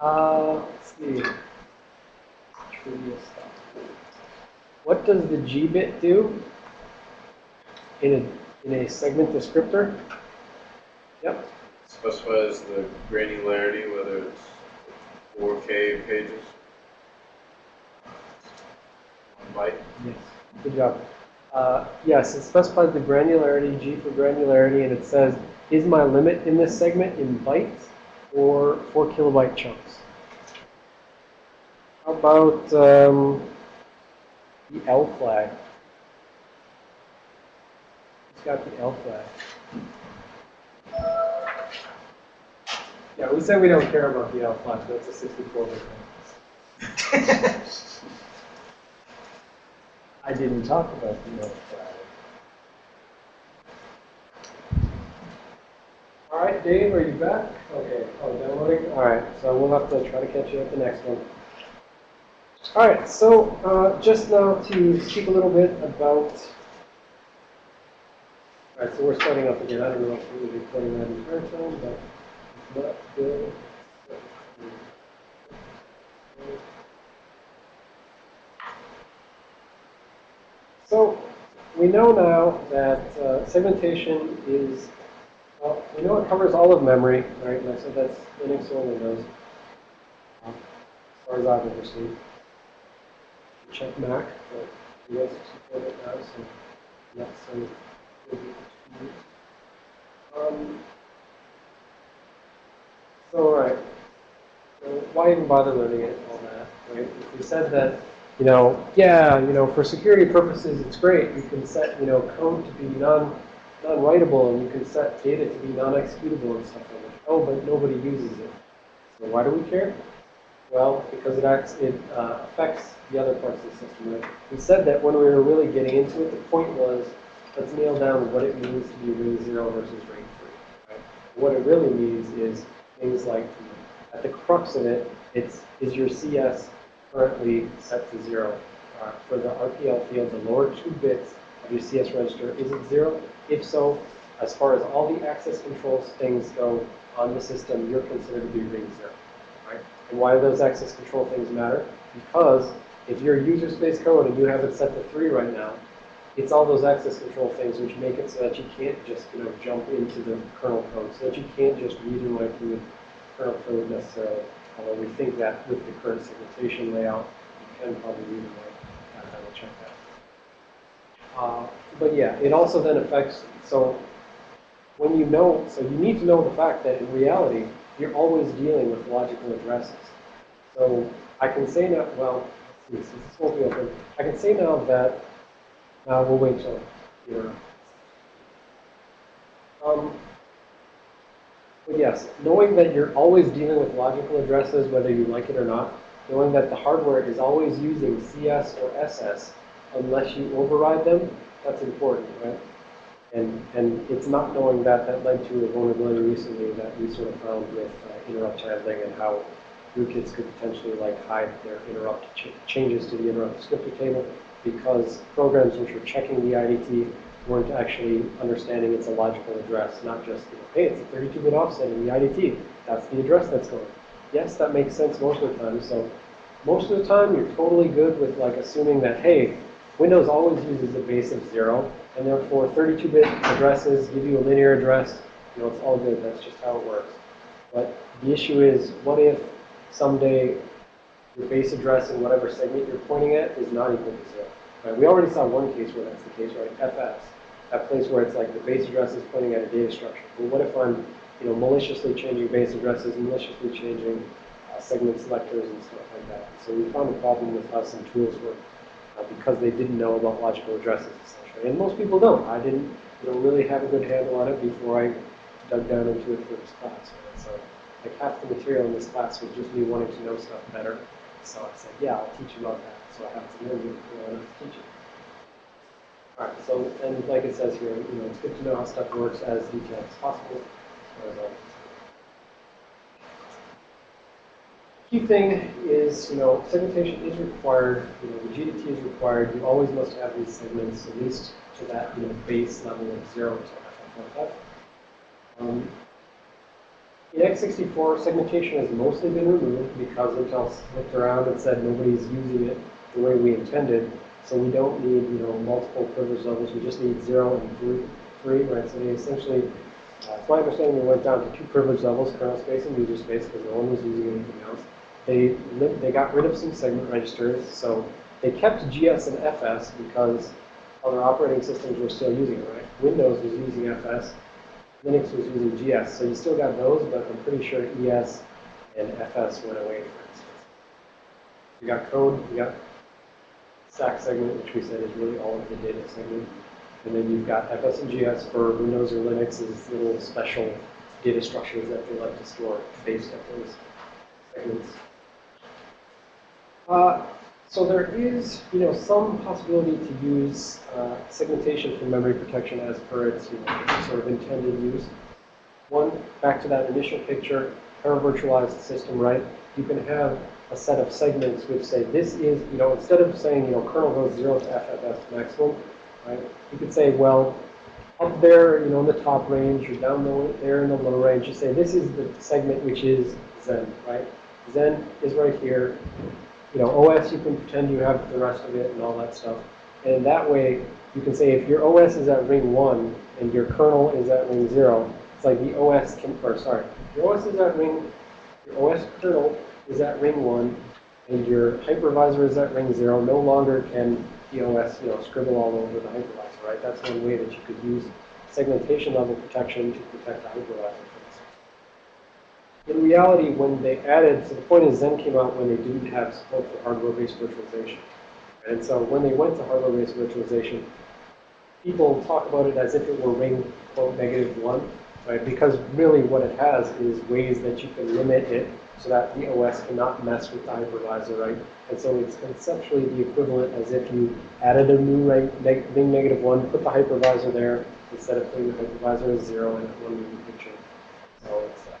Uh, let's see. What does the G bit do in a, in a segment descriptor? Yep. Specifies the granularity, whether it's 4K pages. One byte. Yes. Good job. Uh, yes, it specifies the granularity, G for granularity, and it says, is my limit in this segment in bytes or 4 kilobyte chunks? How about um, the L flag? Who's got the L flag? Yeah, we said we don't care about the L flag, that's a 64 bit thing. I didn't talk about the L flag. All right, Dave, are you back? Okay, oh, downloading? All right, so we'll have to try to catch you at the next one. All right, so uh, just now to speak a little bit about. All right, so we're starting up again. I don't know if we're be playing that entire time, but it's not good. So we know now that uh, segmentation is, well, we know it covers all of memory, right? And I said that's Linux only does, um, as far as I've ever seen. Check Mac, but US support it now, so good news. Um, so, all right. So why even bother learning it, all that, right? If we said that you know, yeah, you know, for security purposes, it's great. You can set, you know, code to be non, non-writable, and you can set data to be non-executable and stuff like that. Oh, but nobody uses it. So why do we care? Well, because it acts, it uh, affects the other parts of the system, right? We said that when we were really getting into it, the point was, let's nail down what it means to be ring zero versus ring three, right? What it really means is things like, at the crux of it, it's, is your CS currently set to zero. Uh, for the RPL field, the lower two bits of your CS register, is it zero? If so, as far as all the access controls things go on the system, you're considered to be ring zero, right? And why do those access control things matter? Because if you're user space code and you have it set to three right now, it's all those access control things which make it so that you can't just, you know, jump into the kernel code, so that you can't just read and write through the kernel code necessarily. Although we think that with the current segmentation layout, you can probably read and write. Uh, I will check that. Uh, but yeah, it also then affects, so when you know, so you need to know the fact that in reality, you're always dealing with logical addresses. So I can say now, well, this won't be open, I can say now that, uh, we'll wait till you're, um, but yes, knowing that you're always dealing with logical addresses, whether you like it or not, knowing that the hardware is always using CS or SS unless you override them, that's important, right? And, and it's not knowing that that led to a vulnerability recently that we sort of found with uh, interrupt handling and how rootkits could potentially like hide their interrupt ch changes to the interrupt descriptor table because programs which are checking the IDT weren't actually understanding it's a logical address, not just, you know, hey, it's a 32-bit offset in the IDT. That's the address that's going. Yes, that makes sense most of the time. So most of the time, you're totally good with like assuming that, hey, Windows always uses a base of zero, and therefore 32-bit addresses give you a linear address. You know, it's all good. That's just how it works. But the issue is, what if someday your base address in whatever segment you're pointing at is not equal to zero? Right? We already saw one case where that's the case, right? FS that place where it's like the base address is pointing at a data structure. But what if I'm, you know, maliciously changing base addresses, maliciously changing uh, segment selectors and stuff like that? So we found a problem with how some tools work Uh, because they didn't know about logical addresses essentially. And most people don't. I didn't, you know, really have a good handle on it before I dug down into it for this class. Right? So like half the material in this class was just me wanting to know stuff better. So I said, yeah, I'll teach you about that. So I have to it in order to teach it. All right, so, and like it says here, you know, it's good to know how stuff works as detailed as possible as Key thing is, you know, segmentation is required, you know, the GDT is required. You always must have these segments at least to that, you know, base level of zero to FFFF. Um, In x64, segmentation has mostly been removed because Intel looked around and said nobody's using it the way we intended. So we don't need, you know, multiple privilege levels. We just need zero and three, three right? So they essentially, uh, it's my understanding, they went down to two privilege levels, kernel space and user space, because no one was using anything else. They, they got rid of some segment registers, so they kept GS and FS because other operating systems were still using it, right? Windows was using FS, Linux was using GS, so you still got those, but I'm pretty sure ES and FS went away, for instance. You got code, you got stack segment, which we said is really all of the data segment. And then you've got FS and GS for Windows or Linux is little special data structures that they like to store based on those segments. Uh, so there is, you know, some possibility to use uh, segmentation for memory protection as per its, you know, sort of intended use. One, back to that initial picture, paravirtualized system, right? You can have a set of segments which say this is, you know, instead of saying, you know, kernel goes zero to FFS maximum, right? You could say, well, up there, you know, in the top range, or down there in the low range, you say this is the segment which is Xen, right? Xen is right here. You know, OS, you can pretend you have the rest of it and all that stuff. And that way, you can say if your OS is at ring one and your kernel is at ring zero, it's like the OS can, or sorry, your OS is at ring, your OS kernel is at ring one and your hypervisor is at ring zero, no longer can the OS, you know, scribble all over the hypervisor, right? That's one way that you could use segmentation level protection to protect the hypervisor. In reality, when they added, so the point is Xen came out when they didn't have support for hardware-based virtualization. And so when they went to hardware-based virtualization, people talk about it as if it were ring, quote, negative one, right? Because really what it has is ways that you can limit it so that the OS cannot mess with the hypervisor, right? And so it's conceptually the equivalent as if you added a new ring, neg ring negative one, put the hypervisor there, instead of putting the hypervisor as zero that one movie picture. So it's, uh,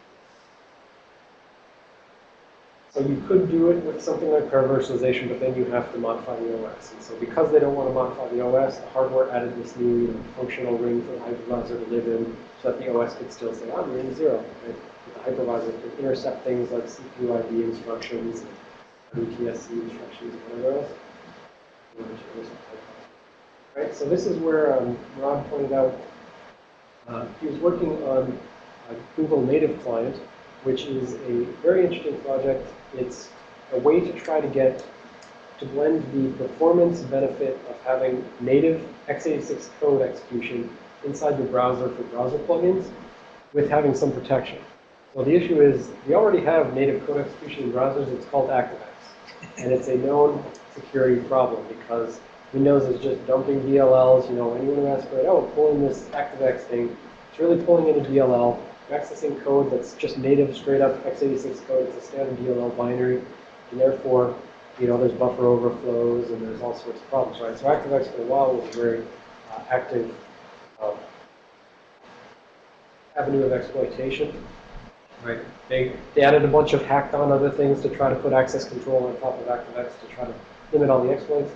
so you could do it with something like paravirtualization, but then you have to modify the OS. And so because they don't want to modify the OS, the hardware added this new you know, functional ring for the hypervisor to live in so that the OS could still say, I'm ring zero. Right? The hypervisor could intercept things like CPU ID instructions, RDTSC instructions, whatever else. Right, so this is where um, Rob pointed out uh, he was working on a Google Native Client, which is a very interesting project. It's a way to try to get to blend the performance benefit of having native x86 code execution inside your browser for browser plugins with having some protection. So the issue is we already have native code execution in browsers. It's called ActiveX. And it's a known security problem because Windows is just dumping DLLs. You know, anyone who asks oh, pulling this ActiveX thing, it's really pulling in a DLL. Accessing code that's just native, straight up x86 code. It's a standard DLL binary. And therefore, you know, there's buffer overflows and there's all sorts of problems, right? So ActiveX for a while was a very uh, active um, avenue of exploitation. Right. They, they added a bunch of hacked on other things to try to put access control on top of ActiveX to try to limit all the exploits.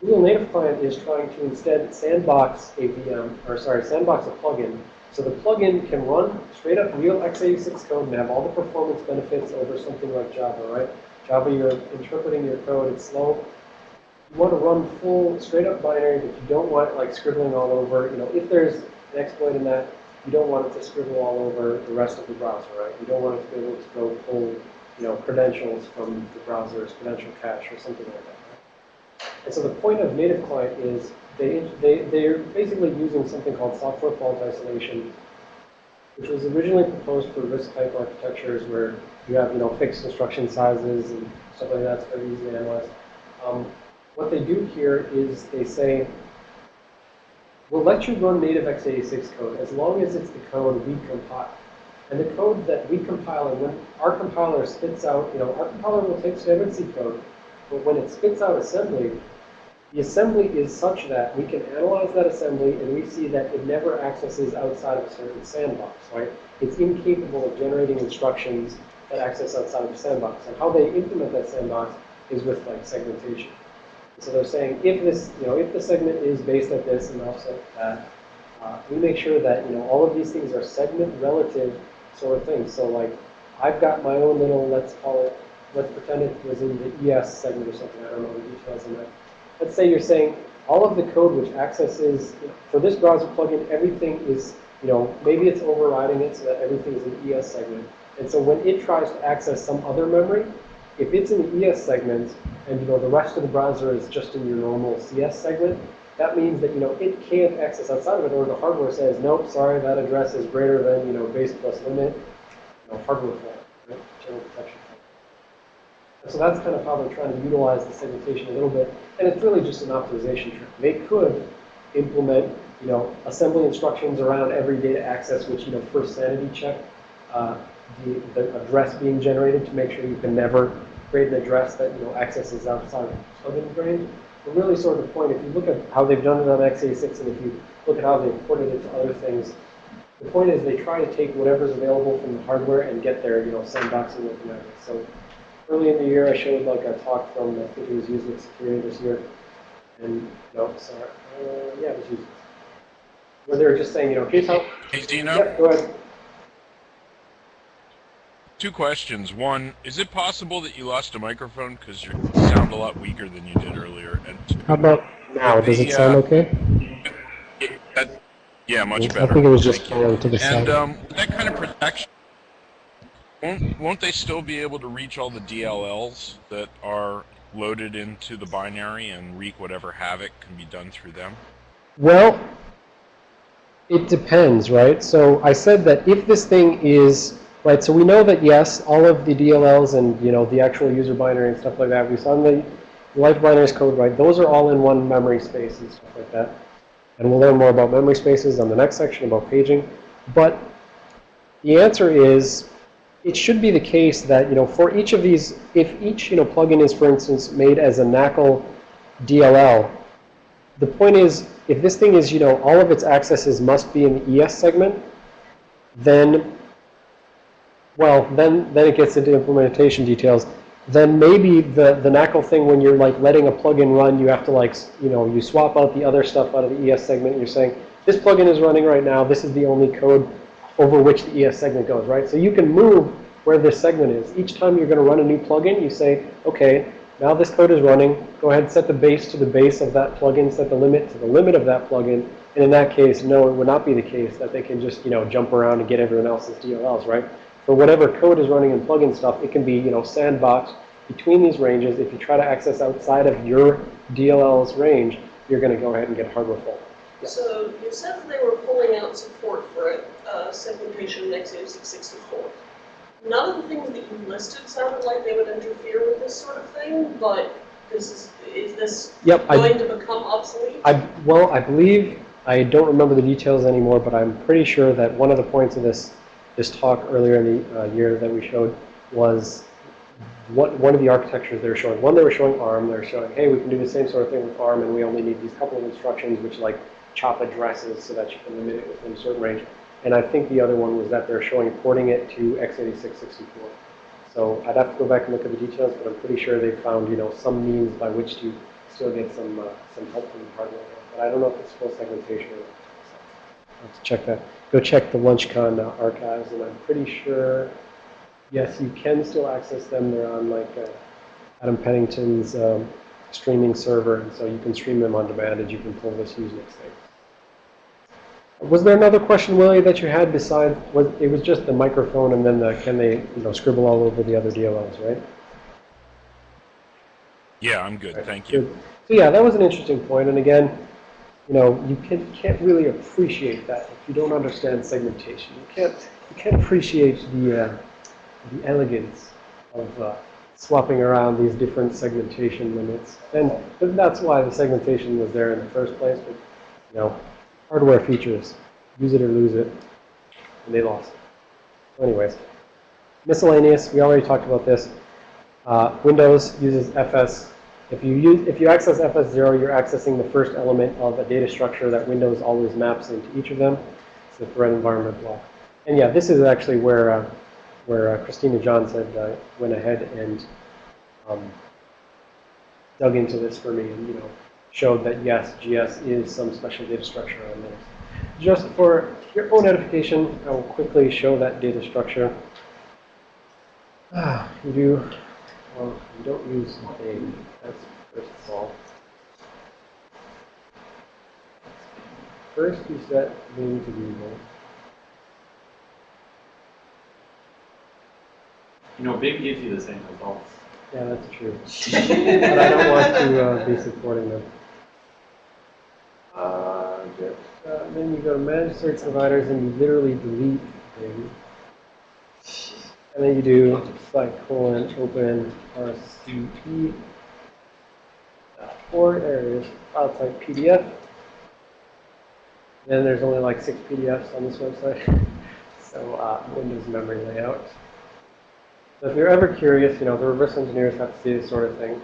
Google Native Client is trying to instead sandbox a VM, or sorry, sandbox a plugin. So the plugin can run straight up real x86 code and have all the performance benefits over something like Java, right? Java, you're interpreting your code, it's slow. You want to run full, straight up binary, but you don't want like scribbling all over. You know, if there's an exploit in that, you don't want it to scribble all over the rest of the browser, right? You don't want it to be able to go pull, you know, credentials from the browser's credential cache or something like that. Right? And so the point of native client is they, they, they're basically using something called software fault isolation, which was originally proposed for RISC-type architectures where you have, you know, fixed instruction sizes and stuff like that. It's very easy to analyze. Um, what they do here is they say, we'll let you run native x86 code as long as it's the code we compile. And the code that we compile, and when our compiler spits out, you know, our compiler will take standard C code, but when it spits out assembly, the assembly is such that we can analyze that assembly and we see that it never accesses outside of a certain sandbox, right? It's incapable of generating instructions that access outside of the sandbox. And how they implement that sandbox is with like segmentation. So they're saying if this, you know, if the segment is based at this and offset that, uh, we make sure that, you know, all of these things are segment relative sort of things. So like, I've got my own little, let's call it, let's pretend it was in the ES segment or something, I don't know the details in that. Let's say you're saying all of the code which accesses, for this browser plugin, everything is, you know, maybe it's overriding it so that everything is in ES segment. And so when it tries to access some other memory, if it's in the ES segment and, you know, the rest of the browser is just in your normal CS segment, that means that, you know, it can't access outside of it or the hardware says, nope, sorry, that address is greater than, you know, base plus limit, you know, hardware fault, right? General protection so that's kind of how they're trying to utilize the segmentation a little bit. And it's really just an optimization trick. They could implement, you know, assembly instructions around every data access, which, you know, first sanity check uh, the, the address being generated to make sure you can never create an address that, you know, accesses outside of plugin range. But really sort of the point, if you look at how they've done it on x86 and if you look at how they've ported it to other things, the point is they try to take whatever's available from the hardware and get their, you know, sandboxing with the. So early in the year, I showed like a talk from, I think it was Usenix Security this year. And, no, sorry, uh, yeah, it was Usenix. Where they were just saying, you know, here's how, Hey, Dino, yeah, go ahead. two questions. One, is it possible that you lost a microphone because you sound a lot weaker than you did earlier? And How about now? Does it sound uh, okay? that, yeah, much better. I think it was just Thank falling to the And side. um, that kind of protection, won't, won't they still be able to reach all the DLLs that are loaded into the binary and wreak whatever havoc can be done through them? Well, it depends, right? So I said that if this thing is, right, so we know that yes, all of the DLLs and, you know, the actual user binary and stuff like that, we saw in the life binaries code, right, those are all in one memory space and stuff like that. And we'll learn more about memory spaces on the next section about paging. But the answer is, it should be the case that, you know, for each of these, if each, you know, plugin is, for instance, made as a NACL DLL, the point is, if this thing is, you know, all of its accesses must be in the ES segment, then, well, then, then it gets into implementation details. Then maybe the, the NACL thing, when you're like letting a plugin run, you have to like, you know, you swap out the other stuff out of the ES segment. You're saying, this plugin is running right now. This is the only code over which the ES segment goes, right? So you can move where this segment is. Each time you're going to run a new plugin, you say, okay, now this code is running. Go ahead and set the base to the base of that plugin, set the limit to the limit of that plugin. And in that case, no, it would not be the case that they can just, you know, jump around and get everyone else's DLLs, right? For whatever code is running in plugin stuff, it can be, you know, sandboxed between these ranges. If you try to access outside of your DLL's range, you're going to go ahead and get hardware fault. Yeah. So you said that they were pulling out support for it, uh, segmentation in x86 64. None of the things that you listed sounded like they would interfere with this sort of thing, but this is, is this Yep, I, going to become obsolete? I, well, I believe, I don't remember the details anymore, but I'm pretty sure that one of the points of this, this talk earlier in the uh, year that we showed was what, one of the architectures they were showing. One, they were showing ARM. They were showing, hey, we can do the same sort of thing with ARM, and we only need these couple of instructions, which like chop addresses so that you can limit it within a certain range. And I think the other one was that they're showing porting it to x86 64. So I'd have to go back and look at the details, but I'm pretty sure they found, you know, some means by which to still get some, uh, some help from the hardware. But I don't know if it's full segmentation or not. So I'll have to check that. Go check the LunchCon uh, archives, and I'm pretty sure, yes, you can still access them. They're on like uh, Adam Pennington's um, streaming server, and so you can stream them on demand, and you can pull this Usenix thing. Was there another question, Willie, that you had besides, was, it was just the microphone and then the, can they, you know, scribble all over the other DLLs, right? Yeah, I'm good. Right, Thank you. good. So yeah, that was an interesting point. and again, you know, you can, can't really appreciate that if you don't understand segmentation. You can't, you can't appreciate the, uh, the elegance of uh, swapping around these different segmentation limits. And that's why the segmentation was there in the first place, but, you know, hardware features, use it or lose it, and they lost. So anyways, miscellaneous, we already talked about this. Uh, Windows uses FS. If you use, if you access FS0, you're accessing the first element of a data structure that Windows always maps into each of them. It's the thread environment block. And yeah, this is actually where uh, where uh, Christina John said uh, went ahead and um, dug into this for me and you know showed that yes, GS is some special data structure on Linux. just for your own edification, I will quickly show that data structure. Ah, you do, well, you don't use name. That's first of all. First, you set name to Google. You know, Bing gives you the same results. Yeah, that's true. but I don't want to uh, be supporting them. Uh, uh, then you go to manage search providers and you literally delete things. And then you do like colon open RCP. Or there file type PDF. Then there's only like six PDFs on this website. so uh, Windows memory layout. So if you're ever curious, you know, the reverse engineers have to see this sort of thing.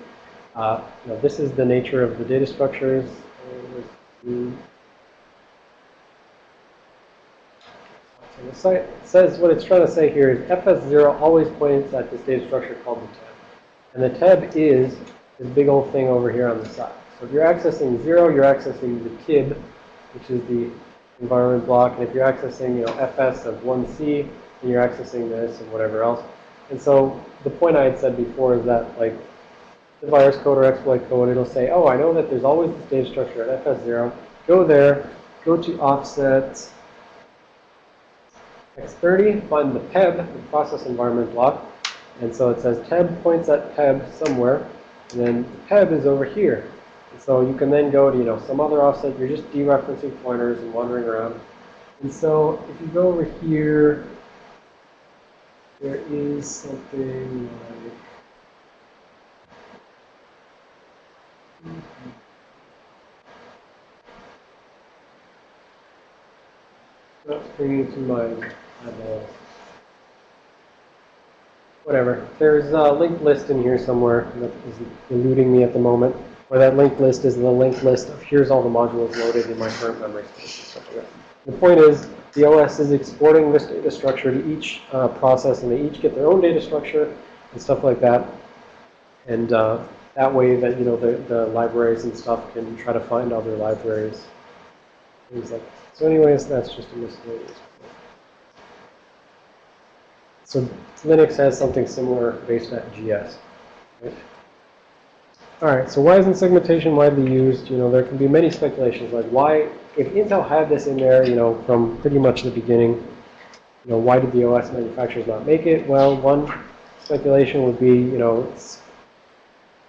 Uh, you know, this is the nature of the data structures. So the site says what it's trying to say here is FS0 always points at this data structure called the tab. And the tab is this big old thing over here on the side. So if you're accessing 0, you're accessing the tib, which is the environment block. And if you're accessing, you know, FS of 1C, then you're accessing this and whatever else. And so the point I had said before is that like the virus code or exploit code, it'll say, oh, I know that there's always this data structure at FS0. Go there, go to offset x30, find the PEB, the process environment block. And so it says TEB points at PEB somewhere, and then PEB is over here. And so you can then go to, you know, some other offset. You're just dereferencing pointers and wandering around. And so if you go over here, there is something like to mind. Whatever. There's a linked list in here somewhere that is eluding me at the moment. Or that linked list is the linked list of here's all the modules loaded in my current memory space that. The point is, the OS is exporting this data structure to each uh, process, and they each get their own data structure and stuff like that. And uh, that way that, you know, the, the libraries and stuff can try to find other libraries. Things like So anyways, that's just a miscellaneous. point. So Linux has something similar based at GS. Right? All right, so why isn't segmentation widely used? You know, there can be many speculations, like why, if Intel had this in there, you know, from pretty much the beginning, you know, why did the OS manufacturers not make it? Well, one speculation would be, you know, it's,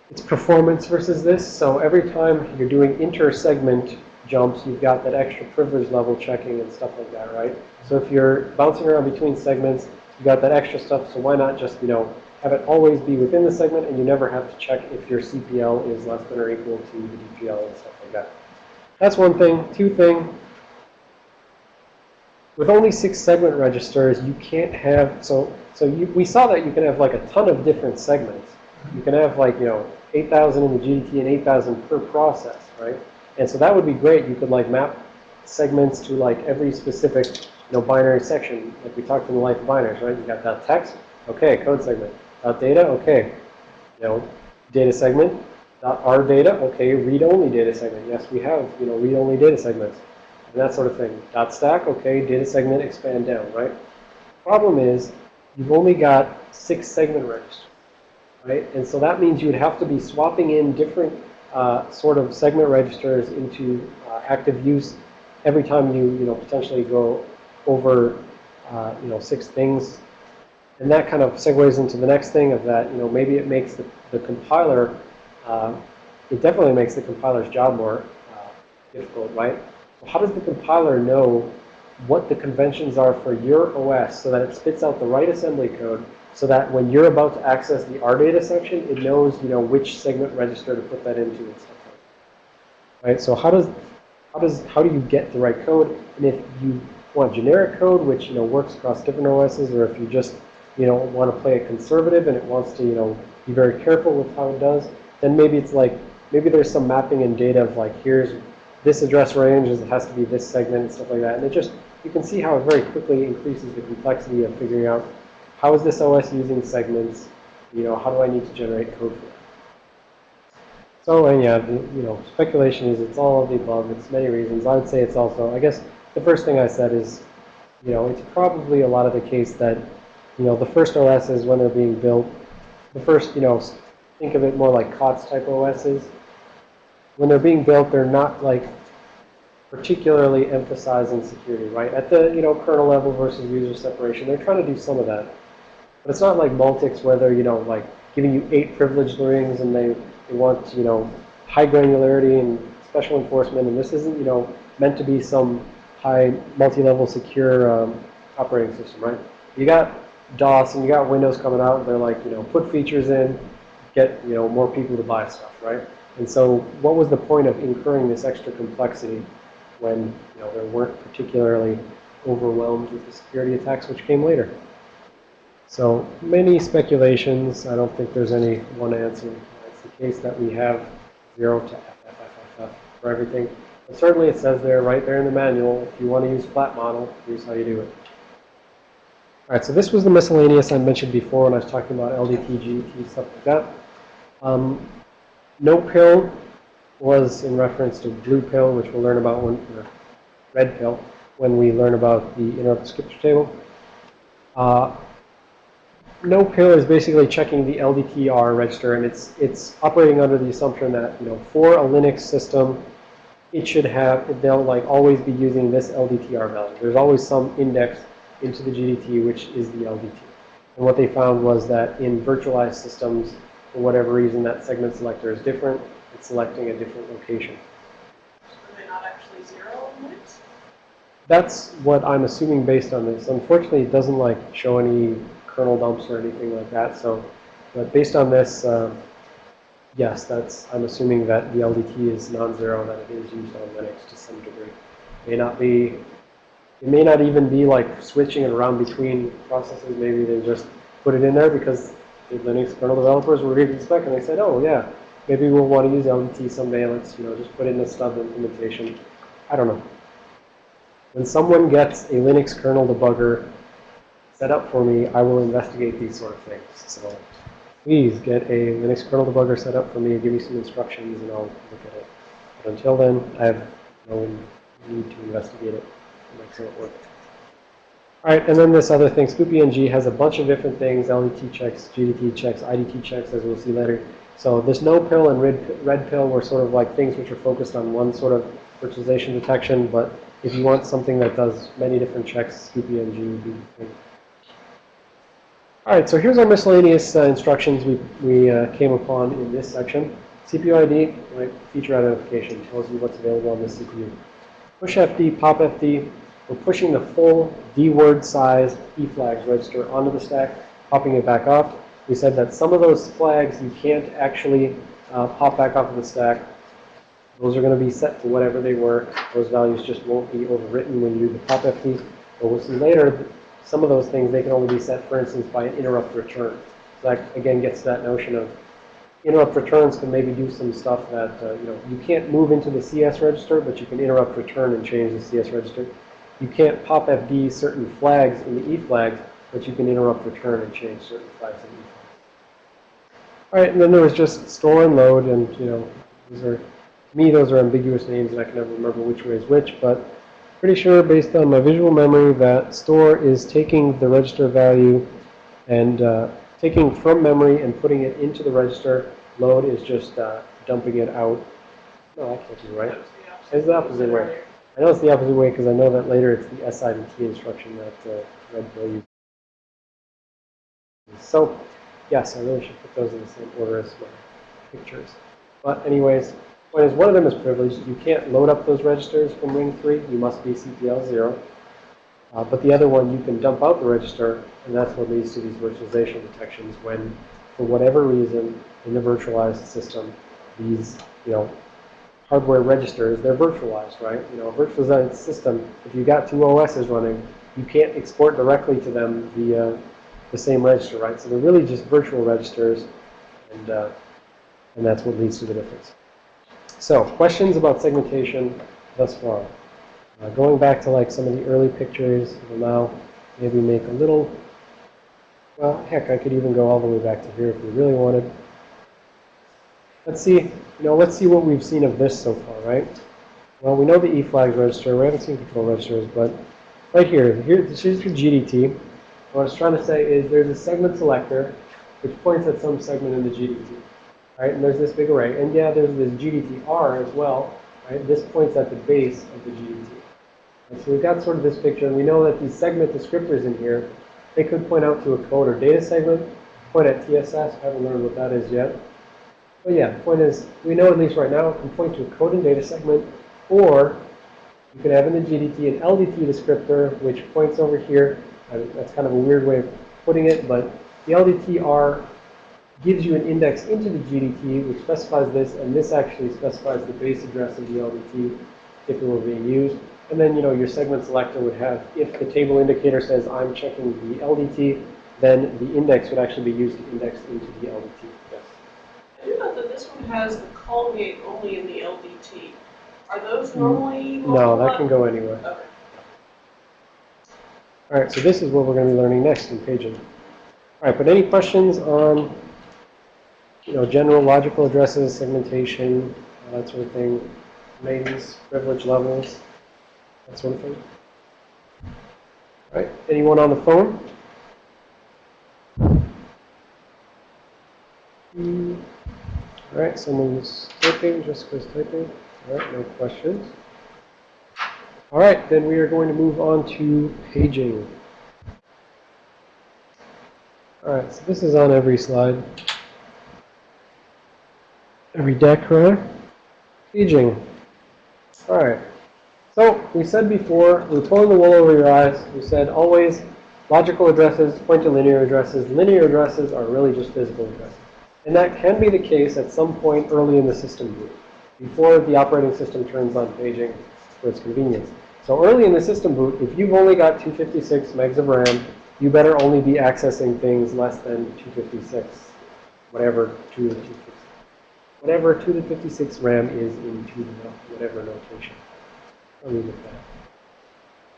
it's performance versus this. So every time you're doing inter-segment jumps, you've got that extra privilege level checking and stuff like that, right? So if you're bouncing around between segments, you've got that extra stuff, so why not just, you know, have it always be within the segment and you never have to check if your CPL is less than or equal to the DPL and stuff like that. That's one thing. Two thing, with only six segment registers, you can't have, so, so you, we saw that you can have like a ton of different segments. You can have like, you know, 8,000 in the GDT and 8,000 per process, right? And so that would be great. You could like map segments to like every specific, you know, binary section. Like we talked in the life of binaries, right? You got that text, okay, code segment. Dot data, okay. You know, data segment. Dot R data, okay. Read-only data segment. Yes, we have, you know, read-only data segments. And that sort of thing. Dot stack, okay. Data segment, expand down, right? Problem is, you've only got six segment registers, right? And so that means you'd have to be swapping in different uh, sort of segment registers into uh, active use every time you, you know, potentially go over, uh, you know, six things and that kind of segues into the next thing of that, you know, maybe it makes the, the compiler, uh, it definitely makes the compiler's job more uh, difficult, right? So how does the compiler know what the conventions are for your OS so that it spits out the right assembly code so that when you're about to access the R data section, it knows, you know, which segment register to put that into and stuff like that. Right? So how does, how does, how do you get the right code? And if you want generic code, which, you know, works across different OSs, or if you just you know, want to play it conservative and it wants to, you know, be very careful with how it does, then maybe it's like, maybe there's some mapping in data of like, here's this address range, it has to be this segment and stuff like that. And it just, you can see how it very quickly increases the complexity of figuring out how is this OS using segments, you know, how do I need to generate code for that. So, and yeah, the, you know, speculation is it's all of the above. It's many reasons. I would say it's also, I guess, the first thing I said is, you know, it's probably a lot of the case that, you know, the first OSs when they're being built, the first, you know, think of it more like COTS type OSs. When they're being built, they're not like particularly emphasizing security, right? At the, you know, kernel level versus user separation, they're trying to do some of that. But it's not like Multics where they're, you know, like giving you eight privileged rings and they, they want, you know, high granularity and special enforcement. And this isn't, you know, meant to be some high multi-level secure um, operating system, right? You got DOS and you got Windows coming out and they're like, you know, put features in, get, you know, more people to buy stuff, right? And so what was the point of incurring this extra complexity when, you know, they weren't particularly overwhelmed with the security attacks which came later? So many speculations. I don't think there's any one answer. It's the case that we have 0 to FFFFF for everything. But certainly it says there, right there in the manual, if you want to use flat model, here's how you do it. All right, so this was the miscellaneous I mentioned before when I was talking about LDT, stuff like that. Um, no pill was in reference to blue pill, which we'll learn about when, or red pill, when we learn about the interrupt descriptor table. Uh, no pill is basically checking the LDTR register, and it's it's operating under the assumption that you know for a Linux system, it should have they'll like always be using this LDTR value. There's always some index into the GDT, which is the LDT. And what they found was that in virtualized systems, for whatever reason, that segment selector is different. It's selecting a different location. Are not actually zero? That's what I'm assuming based on this. Unfortunately, it doesn't like show any kernel dumps or anything like that. So, but based on this, uh, yes, that's I'm assuming that the LDT is non-zero, that it is used on Linux to some degree. It May not be. It may not even be like switching it around between processes. Maybe they just put it in there because the Linux kernel developers were reading the spec and they said, oh yeah, maybe we'll want to use LDT someday. Let's you know just put in a stub implementation. I don't know. When someone gets a Linux kernel debugger set up for me, I will investigate these sort of things. So please get a Linux kernel debugger set up for me, give me some instructions, and I'll look at it. But until then, I have no need to investigate it to make sure it works. All right, and then this other thing, ScoopyNG has a bunch of different things, LDT checks, GDT checks, IDT checks, as we'll see later. So this no pill and red, red pill were sort of like things which are focused on one sort of virtualization detection, but if you want something that does many different checks, ScoopyNG would be thing. All right, so here's our miscellaneous uh, instructions we, we uh, came upon in this section. CPU ID, right, feature identification, tells you what's available on the CPU. Push FD, pop FD, we're pushing the full D word size E flags register onto the stack, popping it back off. We said that some of those flags you can't actually uh, pop back off of the stack. Those are going to be set to whatever they were. Those values just won't be overwritten when you do the pop FD. But we'll see later, some of those things, they can only be set, for instance, by an interrupt return. So that, again, gets to that notion of interrupt returns can maybe do some stuff that, uh, you know, you can't move into the CS register, but you can interrupt return and change the CS register. You can't pop FD certain flags in the E flags, but you can interrupt return and change certain flags in E flags. All right, and then there was just store and load, and, you know, these are, to me, those are ambiguous names, and I can never remember which way is which, but pretty sure based on my visual memory that store is taking the register value and uh, taking from memory and putting it into the register. Load is just uh, dumping it out. No, that can't be right. It's the opposite way. I know it's the opposite way because I know that later it's the S T instruction that uh, Red. So, yes, I really should put those in the same order as my pictures. But anyways, point is one of them is privileged. You can't load up those registers from ring 3. You must be CPL 0. Uh, but the other one, you can dump out the register, and that's what leads to these virtualization detections when, for whatever reason, in the virtualized system, these, you know, hardware registers, they're virtualized, right? You know, a virtualized system, if you got two OSs running, you can't export directly to them via the same register, right? So they're really just virtual registers, and, uh, and that's what leads to the difference. So, questions about segmentation thus far? Uh, going back to like some of the early pictures, we'll now maybe make a little, well, heck, I could even go all the way back to here if we really wanted. Let's see, you know, let's see what we've seen of this so far, right? Well, we know the E flags register. We haven't seen control registers, but right here, here, this is your GDT. What I was trying to say is there's a segment selector which points at some segment in the GDT, right? And there's this big array. And yeah, there's this GDTR as well, right? This points at the base of the GDT. And so we've got sort of this picture, and we know that these segment descriptors in here, they could point out to a code or data segment, point at TSS. I haven't learned what that is yet. But yeah, the point is, we know at least right now, it can point to a code and data segment, or you can have in the GDT an LDT descriptor, which points over here. Uh, That's kind of a weird way of putting it, but the LDTR gives you an index into the GDT, which specifies this, and this actually specifies the base address of the LDT if it were being used. And then, you know, your segment selector would have, if the table indicator says I'm checking the LDT, then the index would actually be used to index into the LDT. Yes. I do know that this one has the call gate only in the LDT. Are those normally? No, that can go anywhere. Okay. All right, so this is what we're going to be learning next in paging. All right, but any questions on, you know, general logical addresses, segmentation, that sort of thing, names, privilege levels, that sort of thing? All right, anyone on the phone? Hmm. All right, someone's typing, Jessica's typing. All right, no questions. All right, then we are going to move on to paging. All right, so this is on every slide. Every deck. Paging. All right. So we said before, we're pulling the wool over your eyes. We said always logical addresses point to linear addresses. Linear addresses are really just physical addresses. And that can be the case at some point early in the system boot, before the operating system turns on paging for its convenience. So early in the system boot, if you've only got 256 megs of RAM, you better only be accessing things less than 256, whatever 2 to 256, whatever 2 to 56 RAM is in 2 to whatever notation. I'll leave it at that.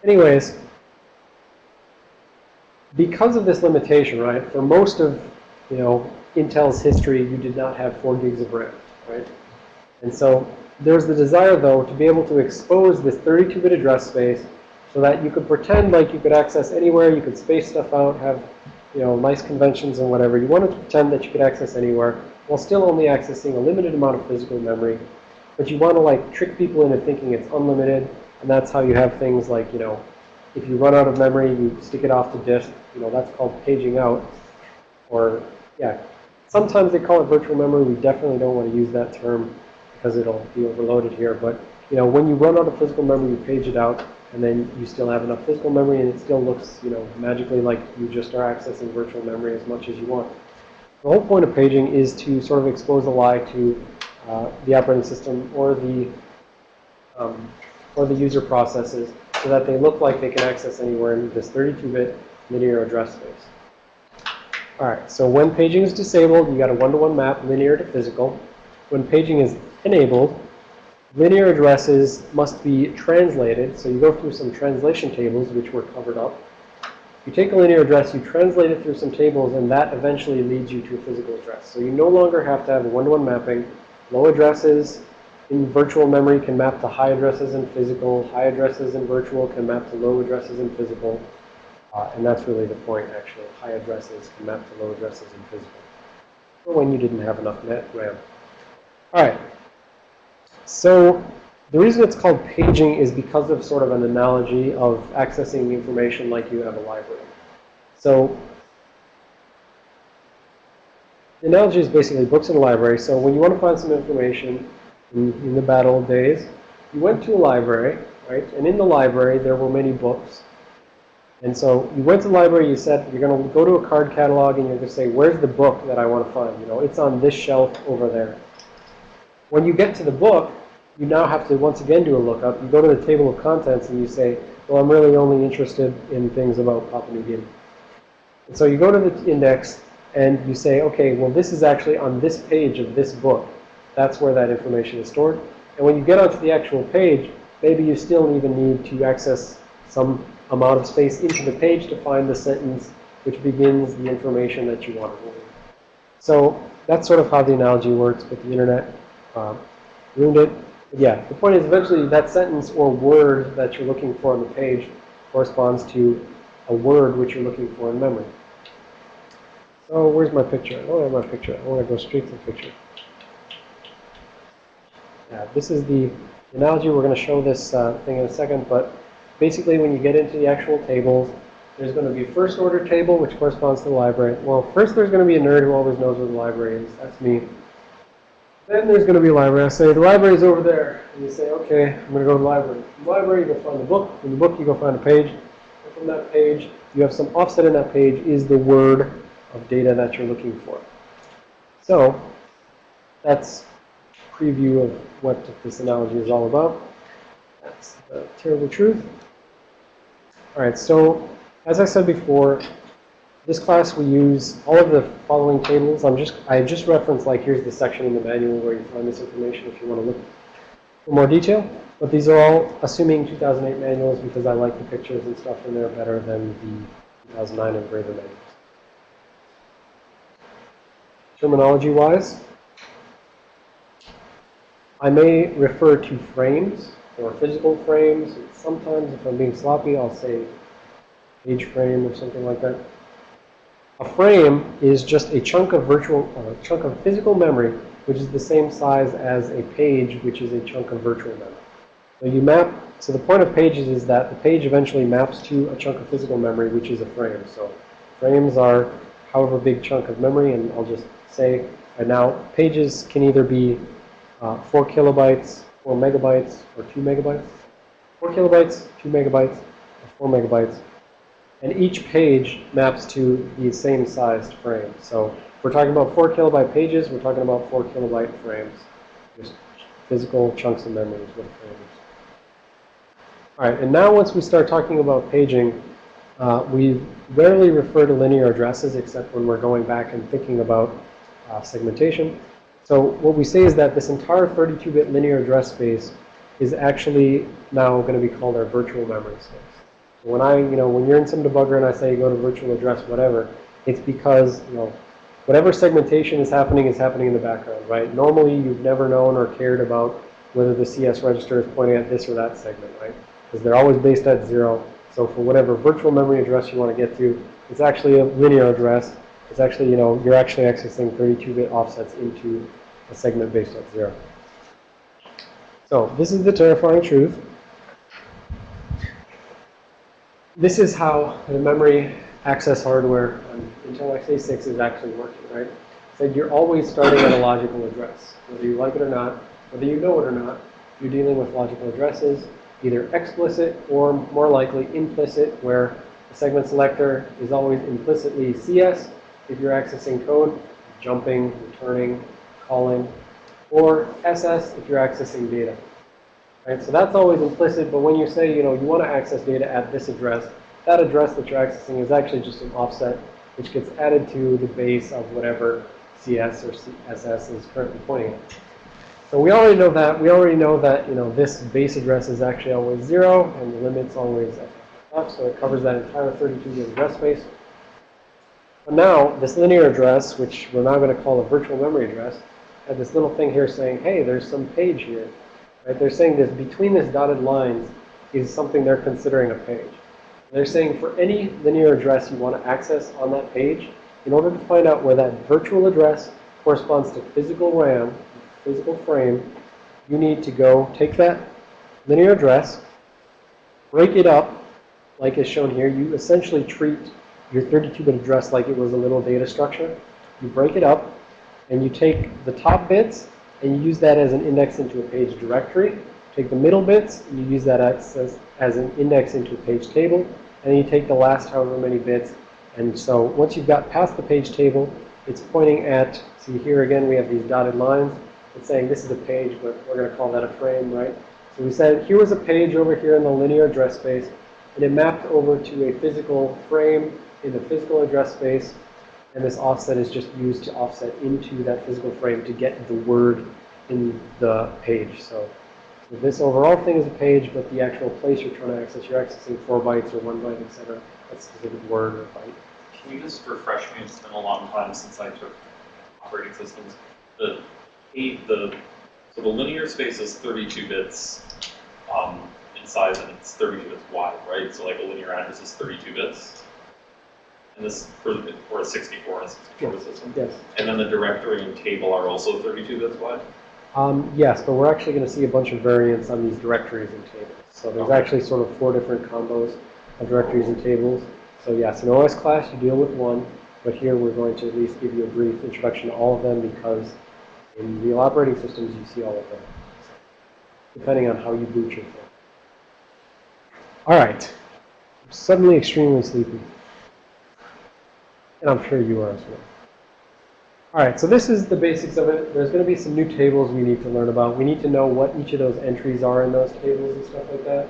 Anyways, because of this limitation, right, for most of, you know, Intel's history, you did not have 4 gigs of RAM, right? And so there's the desire, though, to be able to expose this 32-bit address space so that you could pretend like you could access anywhere, you could space stuff out, have, you know, nice conventions and whatever. You wanted to pretend that you could access anywhere while still only accessing a limited amount of physical memory. But you want to, like, trick people into thinking it's unlimited, and that's how you have things like, you know, if you run out of memory, you stick it off the disk. You know, that's called paging out. Or, yeah, sometimes they call it virtual memory. We definitely don't want to use that term because it'll be overloaded here. But, you know, when you run out of physical memory, you page it out, and then you still have enough physical memory, and it still looks, you know, magically like you just are accessing virtual memory as much as you want. The whole point of paging is to sort of expose a lie to uh, the operating system or the um, or the user processes so that they look like they can access anywhere in this 32-bit linear address space. All right, so when paging is disabled, you got a one-to-one map, linear to physical. When paging is enabled, linear addresses must be translated. So you go through some translation tables, which were covered up. You take a linear address, you translate it through some tables, and that eventually leads you to a physical address. So you no longer have to have a one-to-one mapping. Low addresses in virtual memory can map to high addresses in physical. High addresses in virtual can map to low addresses in physical. Uh, and that's really the point, actually. High addresses can map to low addresses in physical. Or when you didn't have enough net RAM. All right. So the reason it's called paging is because of sort of an analogy of accessing information like you have a library. So the analogy is basically books in a library. So when you want to find some information in, in the bad old days, you went to a library, right? And in the library, there were many books. And so you went to the library, you said, you're going to go to a card catalog and you're going to say, where's the book that I want to find? You know, it's on this shelf over there. When you get to the book, you now have to once again do a lookup. You go to the table of contents and you say, well, I'm really only interested in things about Papua New Guinea. And so you go to the index and you say, okay, well, this is actually on this page of this book. That's where that information is stored. And when you get onto the actual page, maybe you still even need to access some amount of space into the page to find the sentence which begins the information that you want to read. So that's sort of how the analogy works, but the internet uh, ruined it. Yeah, the point is eventually that sentence or word that you're looking for on the page corresponds to a word which you're looking for in memory. So where's my picture? I don't have my picture. I want to go straight to the picture. Yeah, this is the analogy. We're going to show this uh, thing in a second, but basically when you get into the actual tables, there's going to be a first order table which corresponds to the library. Well, first there's going to be a nerd who always knows where the library is. That's me. Then there's going to be a library. I say, the library is over there. And you say, okay, I'm going to go to the library. From the library, you go find the book. From the book, you go find a page. And from that page, you have some offset in that page is the word of data that you're looking for. So that's preview of what this analogy is all about. That's the terrible truth. All right, so as I said before, this class we use all of the following tables. I'm just I just referenced like here's the section in the manual where you find this information if you want to look for more detail. But these are all assuming 2008 manuals because I like the pictures and stuff in there better than the 2009 and greater manuals. Terminology wise, I may refer to frames or physical frames. Sometimes if I'm being sloppy, I'll say page frame or something like that. A frame is just a chunk of virtual, uh, chunk of physical memory, which is the same size as a page, which is a chunk of virtual memory. So you map, so the point of pages is that the page eventually maps to a chunk of physical memory, which is a frame. So frames are however big chunk of memory, and I'll just say right now, pages can either be uh, 4 kilobytes, 4 megabytes, or 2 megabytes. 4 kilobytes, 2 megabytes, or 4 megabytes. And each page maps to the same sized frame. So if we're talking about 4 kilobyte pages, we're talking about 4 kilobyte frames. Just physical chunks of memory is what frames. All right, and now once we start talking about paging, uh, we rarely refer to linear addresses except when we're going back and thinking about uh, segmentation. So what we say is that this entire 32-bit linear address space is actually now going to be called our virtual memory space. When I, you know, when you're in some debugger and I say go to virtual address whatever, it's because, you know, whatever segmentation is happening is happening in the background, right? Normally you've never known or cared about whether the CS register is pointing at this or that segment, right? Because they're always based at zero. So for whatever virtual memory address you want to get to, it's actually a linear address. It's actually, you know, you're actually accessing 32-bit offsets into a segment based at zero. So this is the terrifying truth. This is how the memory access hardware on Intel x86 is actually working, right? So you're always starting at a logical address. Whether you like it or not, whether you know it or not, you're dealing with logical addresses, either explicit or more likely implicit, where the segment selector is always implicitly CS if you're accessing code, jumping, returning, calling, or SS if you're accessing data. Right? So that's always implicit, but when you say, you know, you want to access data at this address, that address that you're accessing is actually just an offset which gets added to the base of whatever CS or SS is currently pointing at. So we already know that. We already know that, you know, this base address is actually always zero and the limit's always up, so it covers that entire 32-bit address space. But now, this linear address, which we're now going to call a virtual memory address, had this little thing here saying, hey, there's some page here. Right? They're saying this between this dotted lines is something they're considering a page. They're saying for any linear address you want to access on that page, in order to find out where that virtual address corresponds to physical RAM, physical frame, you need to go take that linear address, break it up, like is shown here. You essentially treat your 32-bit address like it was a little data structure. You break it up, and you take the top bits, and you use that as an index into a page directory. Take the middle bits, and you use that as, as an index into a page table. And then you take the last however many bits. And so once you've got past the page table, it's pointing at, see here again, we have these dotted lines. It's saying this is a page, but we're going to call that a frame, right? So we said here was a page over here in the linear address space, and it mapped over to a physical frame in the physical address space, and this offset is just used to offset into that physical frame to get the word in the page. So, so this overall thing is a page, but the actual place you're trying to access, you're accessing four bytes or one byte, etc. That's a specific word or byte. Can you just refresh me? It's been a long time since I took operating systems. The eight, the So the linear space is thirty-two bits, um, in size and it's thirty-two bits wide, right? So like a linear address is thirty-two bits. And this, for, for a sixty-four and a sixty-four bit system. Yes. And then the directory and table are also thirty-two bits wide? Um, yes, but we're actually going to see a bunch of variants on these directories and tables. So there's Okay. actually sort of four different combos of directories and tables. So yes, in OS class you deal with one, but here we're going to at least give you a brief introduction to all of them because in real operating systems you see all of them, depending on how you boot your phone. All right, I'm suddenly extremely sleepy. And I'm sure you are as well. All right, so this is the basics of it. There's going to be some new tables we need to learn about. We need to know what each of those entries are in those tables and stuff like that.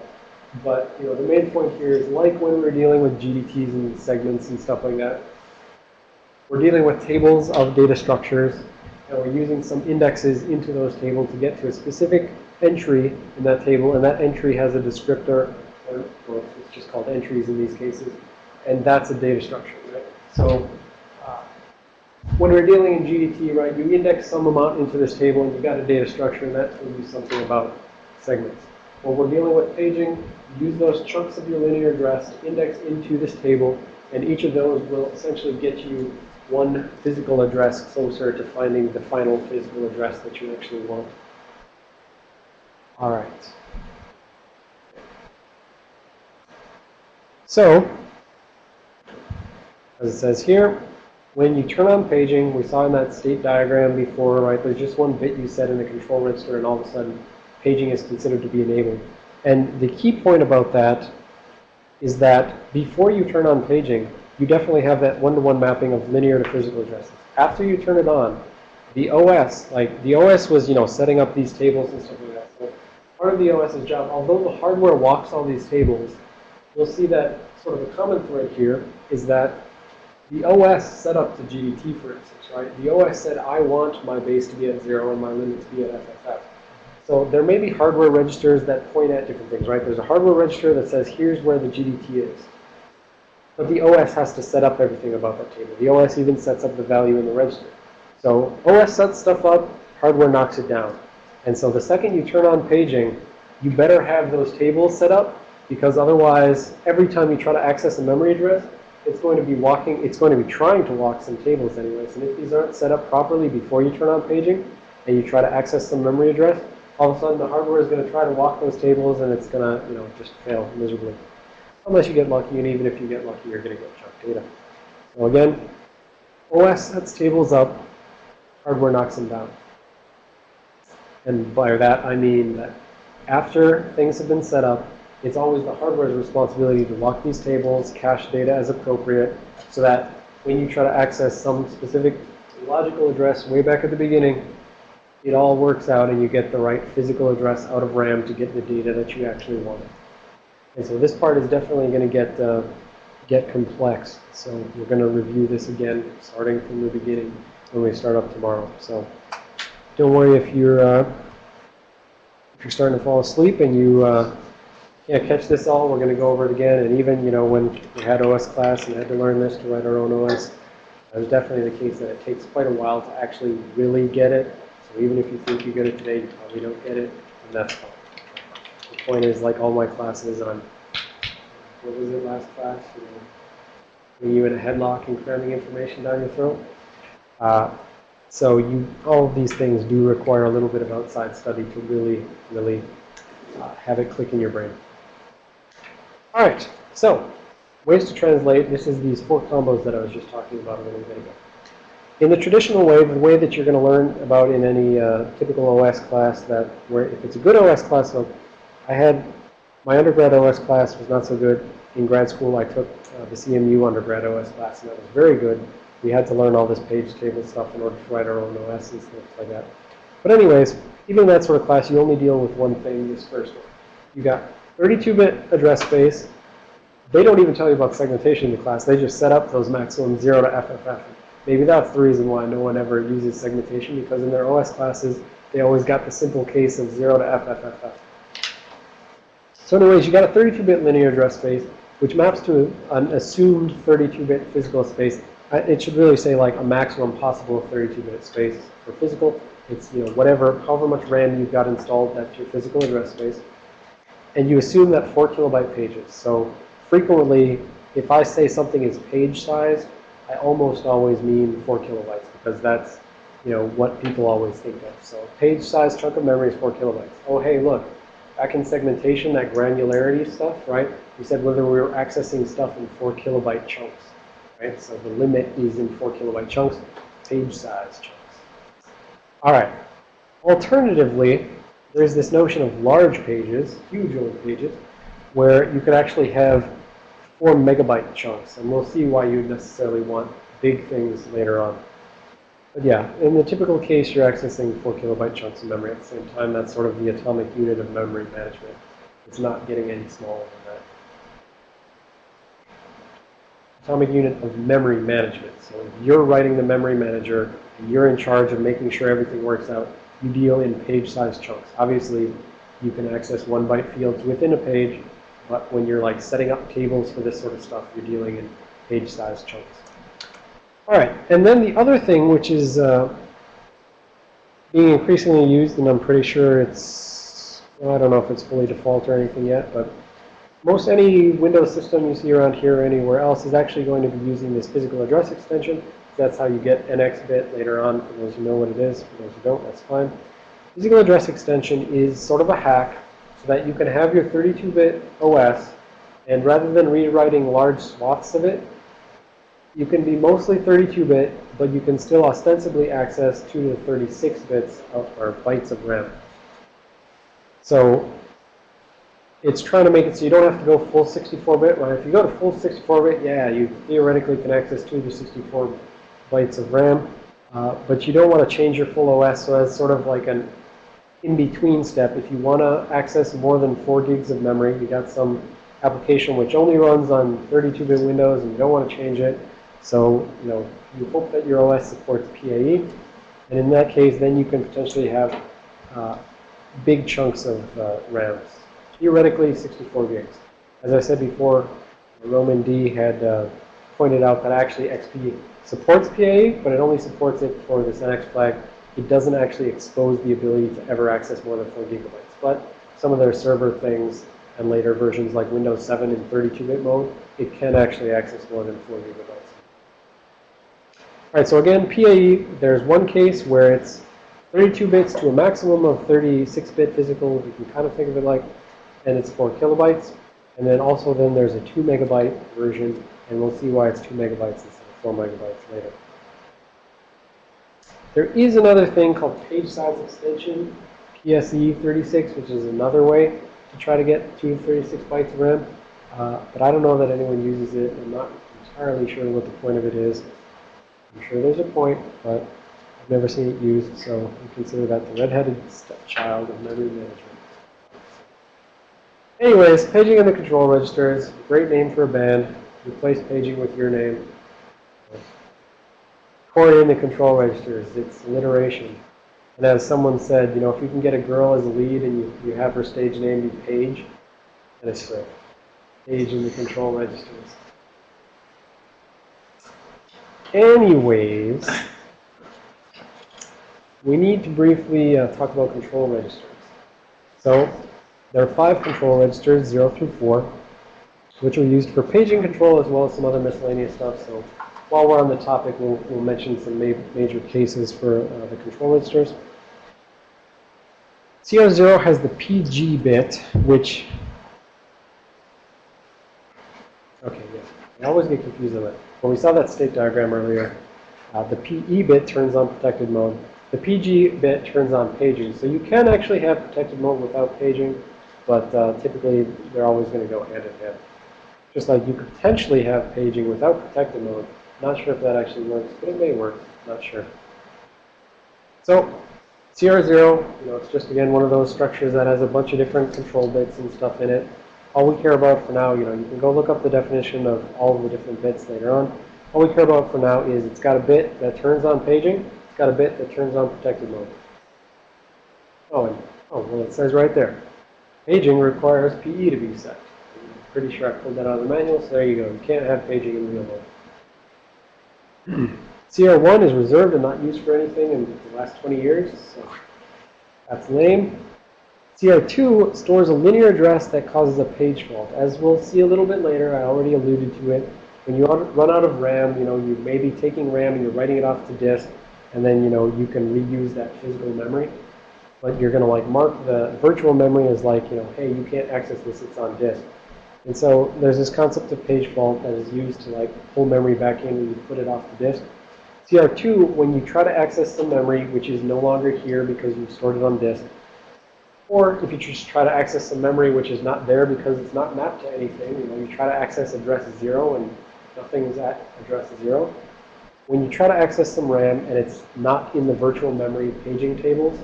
But, you know, the main point here is like when we're dealing with GDTs and segments and stuff like that, we're dealing with tables of data structures, and we're using some indexes into those tables to get to a specific entry in that table, and that entry has a descriptor, or, or it's just called entries in these cases, and that's a data structure, right? So, uh, when we're dealing in GDT, right, you index some amount into this table and you've got a data structure and that tells you something about segments. When we're dealing with paging, use those chunks of your linear address to index into this table and each of those will essentially get you one physical address closer to finding the final physical address that you actually want. All right. So, as it says here, when you turn on paging, we saw in that state diagram before, right, there's just one bit you set in the control register and all of a sudden paging is considered to be enabled. And the key point about that is that before you turn on paging, you definitely have that one-to-one mapping of linear to physical addresses. After you turn it on, the OS, like the OS was, you know, setting up these tables and stuff like that. So part of the OS's job, although the hardware walks all these tables, you'll see that sort of a common thread here is that the OS set up the GDT, for instance, right? The OS said, I want my base to be at zero and my limit to be at FFF. So there may be hardware registers that point at different things, right? There's a hardware register that says, here's where the GDT is. But the OS has to set up everything about that table. The OS even sets up the value in the register. So OS sets stuff up, hardware knocks it down. And so the second you turn on paging, you better have those tables set up because otherwise, every time you try to access a memory address, it's going to be walking, it's going to be trying to walk some tables anyways. And if these aren't set up properly before you turn on paging and you try to access some memory address, all of a sudden the hardware is going to try to walk those tables and it's going to, you know, just fail miserably. Unless you get lucky, and even if you get lucky, you're going to get junk data. So again, OS sets tables up, hardware knocks them down. And by that, I mean that after things have been set up, it's always the hardware's responsibility to lock these tables, cache data as appropriate, so that when you try to access some specific logical address way back at the beginning, it all works out and you get the right physical address out of RAM to get the data that you actually want. And so this part is definitely going to get uh, get complex. So we're going to review this again, starting from the beginning when we start up tomorrow. So don't worry if you're uh, if you're starting to fall asleep and you uh, can't catch this all. We're going to go over it again. And even you know when we had OS class and had to learn this to write our own OS, it was definitely the case that it takes quite a while to actually really get it. So even if you think you get it today, you probably don't get it, and that's fine. The point is, like all my classes, I'm, what was it last class? You know, you in a headlock and cramming information down your throat. Uh, so you, all of these things do require a little bit of outside study to really, really uh, have it click in your brain. All right, so ways to translate. This is these four combos that I was just talking about a little bit ago. In the traditional way, the way that you're going to learn about in any uh, typical OS class that, where if it's a good OS class, so I had, my undergrad OS class was not so good. In grad school, I took uh, the CMU undergrad OS class, and that was very good. We had to learn all this page table stuff in order to write our own OS and stuff like that. But anyways, even in that sort of class, you only deal with one thing, this first one. You got 32-bit address space. They don't even tell you about segmentation in the class. They just set up those maximum 0 to FFF. Maybe that's the reason why no one ever uses segmentation, because in their OS classes, they always got the simple case of 0 to FFFF. So anyways, you got a 32-bit linear address space, which maps to an assumed 32-bit physical space. It should really say like a maximum possible 32-bit space for physical It's, you know, whatever, however much RAM you've got installed, that's your physical address space. And you assume that 4 kilobyte pages. So frequently, if I say something is page size, I almost always mean 4 kilobytes because that's, you know, what people always think of. So page size chunk of memory is 4 kilobytes. Oh, hey, look, back in segmentation, that granularity stuff, right? We said whether we were accessing stuff in 4 kilobyte chunks, right? So the limit is in 4 kilobyte chunks, page size chunks. All right. Alternatively, there's this notion of large pages, huge old pages, where you could actually have 4 megabyte chunks. And we'll see why you necessarily want big things later on. But yeah, in the typical case, you're accessing 4 kilobyte chunks of memory at the same time. That's sort of the atomic unit of memory management. It's not getting any smaller than that. Atomic unit of memory management. So if you're writing the memory manager, and you're in charge of making sure everything works out, you deal in page size chunks. Obviously, you can access one byte fields within a page, but when you're like setting up tables for this sort of stuff, you're dealing in page size chunks. All right, and then the other thing, which is uh, being increasingly used, and I'm pretty sure it's, well, I don't know if it's fully default or anything yet, but most any Windows system you see around here or anywhere else is actually going to be using this physical address extension. That's how you get NX bit later on. For those who know what it is, for those who don't, that's fine. Physical address extension is sort of a hack so that you can have your 32-bit OS, and rather than rewriting large swaths of it, you can be mostly 32-bit, but you can still ostensibly access 2 to 36 bits of, or bytes of RAM. So it's trying to make it so you don't have to go full 64-bit. Right? If you go to full 64-bit, yeah, you theoretically can access 2 to 64 bytes of RAM. Uh, but you don't want to change your full OS, so as sort of like an in-between step. If you want to access more than 4 gigs of memory, you got some application which only runs on 32-bit Windows and you don't want to change it. So, you know, you hope that your OS supports PAE. And in that case, then you can potentially have uh, big chunks of uh, RAMs. Theoretically, 64 gigs. As I said before, Roman D had uh, pointed out that actually XP supports PAE, but it only supports it for this NX flag. It doesn't actually expose the ability to ever access more than 4 gigabytes. But some of their server things and later versions like Windows 7 in 32-bit mode, it can actually access more than 4 gigabytes. All right, so again, PAE, there's one case where it's 32 bits to a maximum of 36-bit physical, you can kind of think of it like, and it's 4 kilobytes. And then also then there's a 2 megabyte version, and we'll see why it's 2 megabytes instead 4 megabytes later. There is another thing called page size extension, PSE36, which is another way to try to get 2 to 36 bytes of RAM. Uh, but I don't know that anyone uses it. I'm not entirely sure what the point of it is. I'm sure there's a point, but I've never seen it used, so we consider that the red-headed stepchild of memory management. Anyways, paging in the control registers, great name for a band. Replace paging with your name. Chord in the control registers, it's alliteration. And as someone said, you know, if you can get a girl as a lead and you, you have her stage name be Paige, then it's great. Page in the control registers. Anyways, we need to briefly uh, talk about control registers. So there are five control registers, 0 through 4, which are used for paging control as well as some other miscellaneous stuff. So while we're on the topic, we'll, we'll mention some ma major cases for uh, the control registers. CR0 has the PG bit, which, okay, yeah, I always get confused on that. When we saw that state diagram earlier, uh, the PE bit turns on protected mode. The PG bit turns on paging. So you can actually have protected mode without paging, but uh, typically they're always going to go hand in hand. Just like you could potentially have paging without protected mode. Not sure if that actually works, but it may work. Not sure. So CR0, you know, it's just again one of those structures that has a bunch of different control bits and stuff in it. All we care about for now, you know, you can go look up the definition of all of the different bits later on. All we care about for now is it's got a bit that turns on paging, it's got a bit that turns on protected mode. Oh, and, oh, well, it says right there. Paging requires PE to be set. I'm pretty sure I pulled that out of the manual, so there you go. You can't have paging in real mode. CR1 is reserved and not used for anything in the last 20 years, so that's lame. CR2 stores a linear address that causes a page fault. As we'll see a little bit later, I already alluded to it. When you run out of RAM, you know, you may be taking RAM and you're writing it off to disk, and then, you know, you can reuse that physical memory. But you're going to, like, mark the virtual memory as, like, you know, hey, you can't access this, it's on disk. And so there's this concept of page fault that is used to, like, pull memory back in when you put it off the disk. CR2, when you try to access the memory, which is no longer here because you've stored it on disk, or if you just try to access some memory which is not there because it's not mapped to anything, you know, you try to access address 0 and nothing is at address 0. When you try to access some RAM and it's not in the virtual memory paging tables,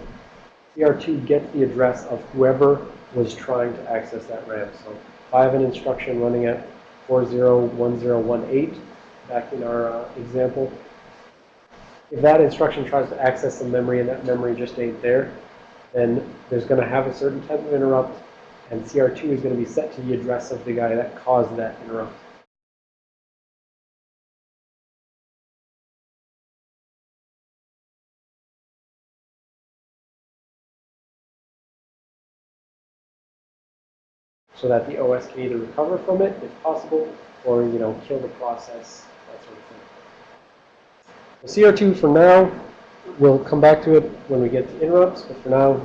CR2 gets the address of whoever was trying to access that RAM. So I have an instruction running at 401018, back in our uh, example, if that instruction tries to access some memory and that memory just ain't there, then there's going to have a certain type of interrupt, and CR2 is going to be set to the address of the guy that caused that interrupt. So that the OS can either recover from it, if possible, or, you know, kill the process, that sort of thing. The CR2 for now, we'll come back to it when we get to interrupts, but for now,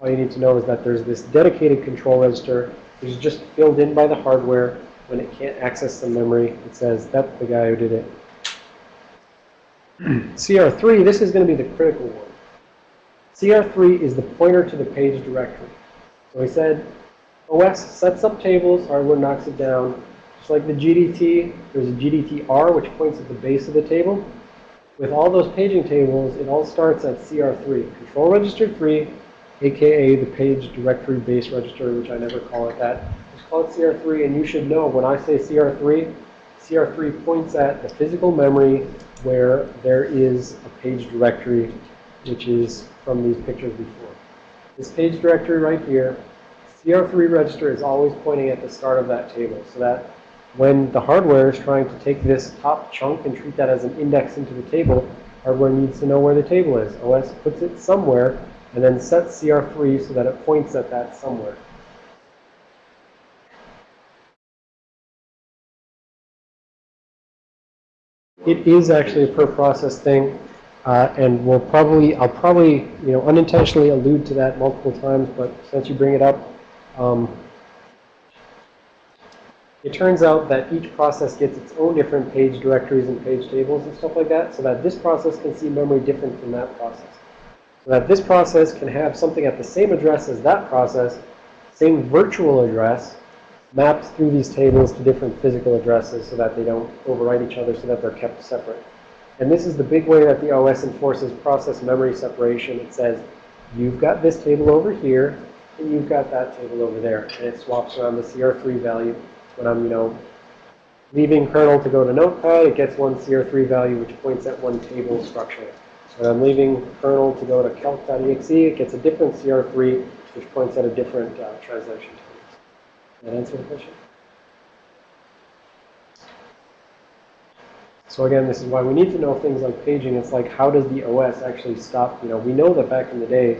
all you need to know is that there's this dedicated control register, which is just filled in by the hardware. When it can't access the memory, it says, that's the guy who did it. CR3, this is going to be the critical one. CR3 is the pointer to the page directory. So we said OS sets up tables, hardware knocks it down. Just like the GDT, there's a GDTR, which points at the base of the table. With all those paging tables, it all starts at CR3, Control Register 3, aka the page directory base register, which I never call it that. Just call it CR3, and you should know when I say CR3, CR3 points at the physical memory where there is a page directory, which is from these pictures before. This page directory right here, CR3 register is always pointing at the start of that table, so that when the hardware is trying to take this top chunk and treat that as an index into the table, hardware needs to know where the table is. OS puts it somewhere and then sets CR3 so that it points at that somewhere. It is actually a per process thing, uh, and we'll probably, I'll probably, you know, unintentionally allude to that multiple times, but since you bring it up, um, it turns out that each process gets its own different page directories and page tables and stuff like that, so that this process can see memory different from that process. So that this process can have something at the same address as that process, same virtual address, mapped through these tables to different physical addresses so that they don't overwrite each other so that they're kept separate. And this is the big way that the OS enforces process memory separation. It says, you've got this table over here, and you've got that table over there. And it swaps around the CR3 value. When I'm, you know, leaving kernel to go to Notepad, it gets one CR3 value, which points at one table structure. When I'm leaving kernel to go to calc.exe, it gets a different CR3, which points at a different uh, translation table. Does that answer the question? So again, this is why we need to know things like paging. It's like, how does the OS actually stop? You know, we know that back in the day,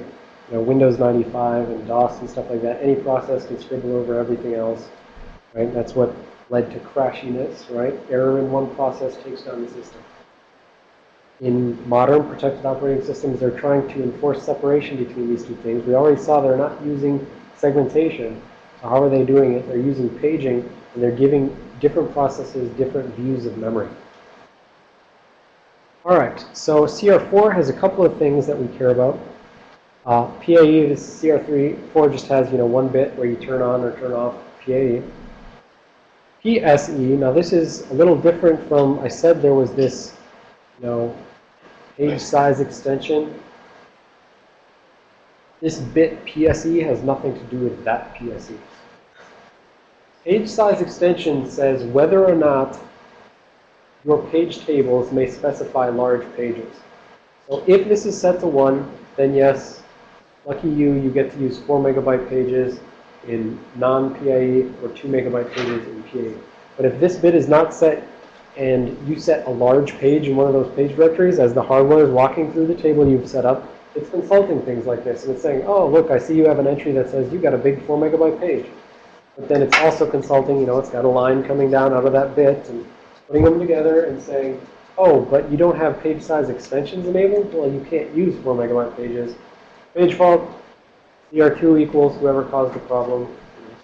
you know, Windows 95 and DOS and stuff like that, any process can scribble over everything else, right? That's what led to crashiness, right? Error in one process takes down the system. In modern protected operating systems, they're trying to enforce separation between these two things. We already saw they're not using segmentation. So how are they doing it? They're using paging, and they're giving different processes different views of memory. All right, so CR4 has a couple of things that we care about. Uh, PAE, this CR3, 4 just has, you know, one bit where you turn on or turn off PAE. PSE, now this is a little different from, I said there was this, you know, page size extension. This bit PSE has nothing to do with that PSE. Page size extension says whether or not your page tables may specify large pages. So if this is set to 1, then yes, lucky you, you get to use 4 megabyte pages in non-PAE or 2 megabyte pages in PAE. But if this bit is not set and you set a large page in one of those page directories as the hardware is walking through the table you've set up, it's consulting things like this. And it's saying, oh, look, I see you have an entry that says you got a big 4 megabyte page. But then it's also consulting, you know, it's got a line coming down out of that bit and putting them together and saying, oh, but you don't have page size extensions enabled? Well, you can't use 4 megabyte pages. Page fault, CR2 equals whoever caused the problem,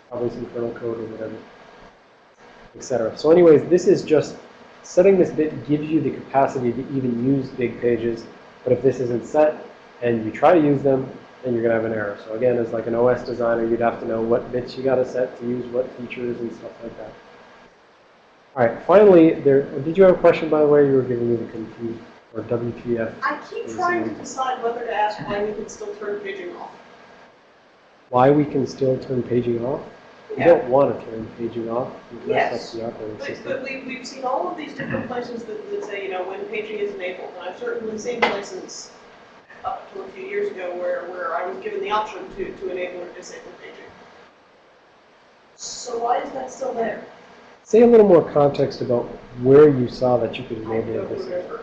probably some kernel code or whatever, etc. So anyways, this is just, setting this bit gives you the capacity to even use big pages. But if this isn't set and you try to use them, then you're going to have an error. So again, as like an OS designer, you'd have to know what bits you got to set to use what features and stuff like that. All right, finally, there, did you have a question, by the way? You were giving me the confused, or WTF. I keep trying to decide whether to ask why we can still turn paging off. Why we can still turn paging off? Yeah. don't want to turn paging off. Yes. operating But, but we, we've seen all of these different places that, that say, you know, when paging is enabled. And I've certainly seen places up to a few years ago where, where I was given the option to, to enable or disable paging. So why is that still there? Say a little more context about where you saw that you could enable or disable.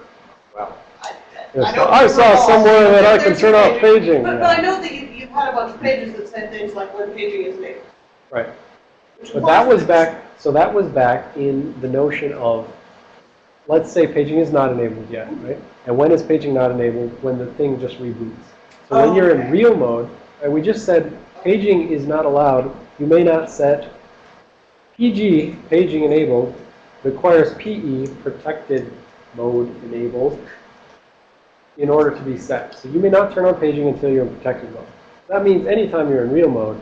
Remember. Well, I, Yes, I don't I saw recall. somewhere that I can turn off paging. paging. But, yeah. but I know that you, you've had a bunch of pages that said things like when paging is enabled. Right. which But that was back, so that was back in the notion of, let's say paging is not enabled yet, right? And when is paging not enabled? When the thing just reboots. So when you're in oh, real mode, and we just said paging is not allowed, you may not set PG, paging enabled, requires PE, protected mode enabled, in order to be set. So you may not turn on paging until you're in protected mode. That means anytime you're in real mode,